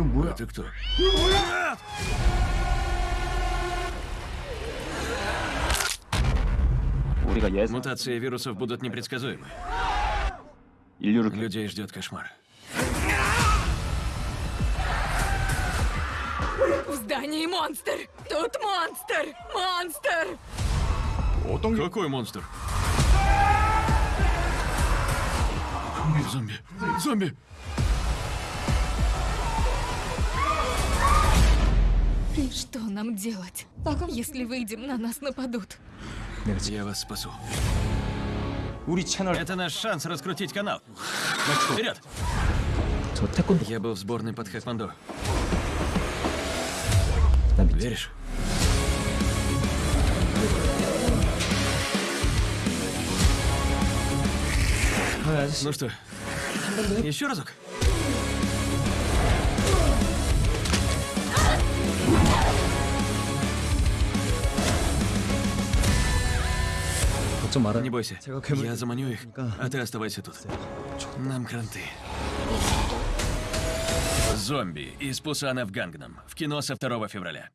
А кто? Мутации вирусов будут непредсказуемы. Людей ждет кошмар. В здании монстр! Тут монстр! Монстр! Вот он. Какой монстр? Зомби! Зомби! Что нам делать, если выйдем, на нас нападут? Я вас спасу. Это наш шанс раскрутить канал. Вперед! Я был в сборной под Хэтмандо. Веришь? Ну что, еще разок? Не бойся, я заманю их, а ты оставайся тут. Нам кранты. Зомби из Пусана в Гангнам. В кино со 2 февраля.